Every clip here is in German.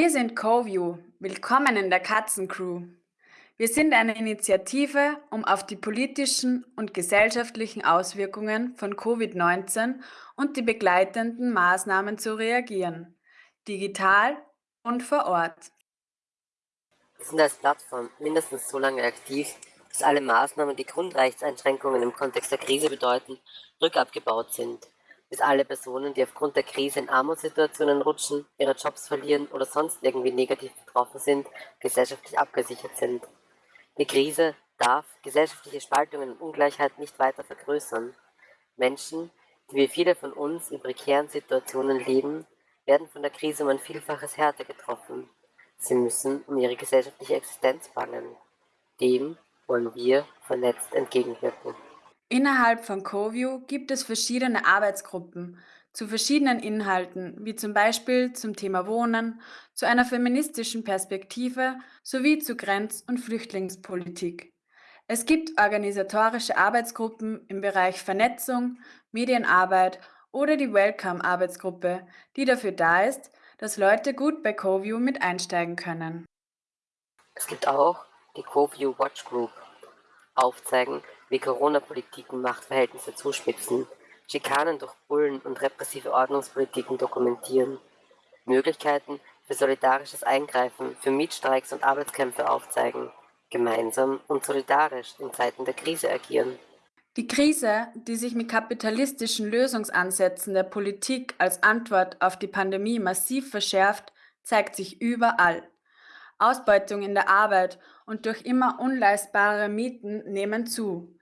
Wir sind CoView. Willkommen in der Katzencrew. Wir sind eine Initiative, um auf die politischen und gesellschaftlichen Auswirkungen von Covid-19 und die begleitenden Maßnahmen zu reagieren, digital und vor Ort. Wir sind als Plattform mindestens so lange aktiv, bis alle Maßnahmen, die Grundrechtseinschränkungen im Kontext der Krise bedeuten, rückabgebaut sind bis alle Personen, die aufgrund der Krise in Armutssituationen rutschen, ihre Jobs verlieren oder sonst irgendwie negativ betroffen sind, gesellschaftlich abgesichert sind. Die Krise darf gesellschaftliche Spaltungen und Ungleichheit nicht weiter vergrößern. Menschen, die wie viele von uns in prekären Situationen leben, werden von der Krise um ein Vielfaches härter getroffen. Sie müssen um ihre gesellschaftliche Existenz bangen. Dem wollen wir vernetzt entgegenwirken. Innerhalb von CoView gibt es verschiedene Arbeitsgruppen zu verschiedenen Inhalten, wie zum Beispiel zum Thema Wohnen, zu einer feministischen Perspektive sowie zu Grenz- und Flüchtlingspolitik. Es gibt organisatorische Arbeitsgruppen im Bereich Vernetzung, Medienarbeit oder die Welcome-Arbeitsgruppe, die dafür da ist, dass Leute gut bei CoView mit einsteigen können. Es gibt auch die CoView Watch Group. Aufzeigen, wie Corona-Politiken Machtverhältnisse zuspitzen, Schikanen durch Bullen und repressive Ordnungspolitiken dokumentieren, Möglichkeiten für solidarisches Eingreifen, für Mietstreiks und Arbeitskämpfe aufzeigen, gemeinsam und solidarisch in Zeiten der Krise agieren. Die Krise, die sich mit kapitalistischen Lösungsansätzen der Politik als Antwort auf die Pandemie massiv verschärft, zeigt sich überall. Ausbeutung in der Arbeit und durch immer unleistbare Mieten nehmen zu.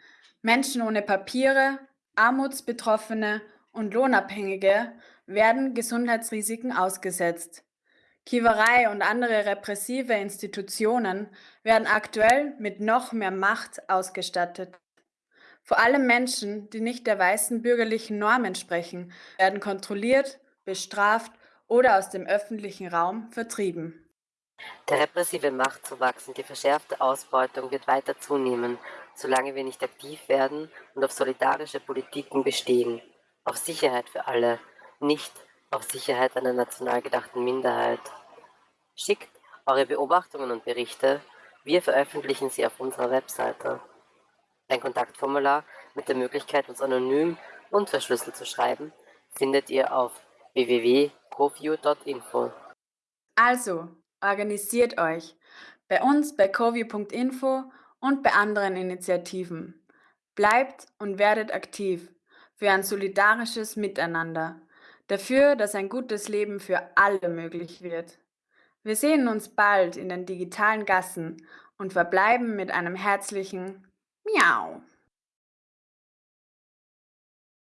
Menschen ohne Papiere, Armutsbetroffene und Lohnabhängige werden Gesundheitsrisiken ausgesetzt. Kiewerei und andere repressive Institutionen werden aktuell mit noch mehr Macht ausgestattet. Vor allem Menschen, die nicht der weißen bürgerlichen Norm entsprechen, werden kontrolliert, bestraft oder aus dem öffentlichen Raum vertrieben. Der repressive Machtzuwachs und die verschärfte Ausbeutung wird weiter zunehmen, solange wir nicht aktiv werden und auf solidarische Politiken bestehen, auf Sicherheit für alle, nicht auf Sicherheit einer national gedachten Minderheit. Schickt eure Beobachtungen und Berichte, wir veröffentlichen sie auf unserer Webseite. Ein Kontaktformular mit der Möglichkeit, uns anonym und verschlüsselt zu schreiben, findet ihr auf www.coview.info. Also, Organisiert euch. Bei uns bei coview.info und bei anderen Initiativen. Bleibt und werdet aktiv für ein solidarisches Miteinander. Dafür, dass ein gutes Leben für alle möglich wird. Wir sehen uns bald in den digitalen Gassen und verbleiben mit einem herzlichen Miau.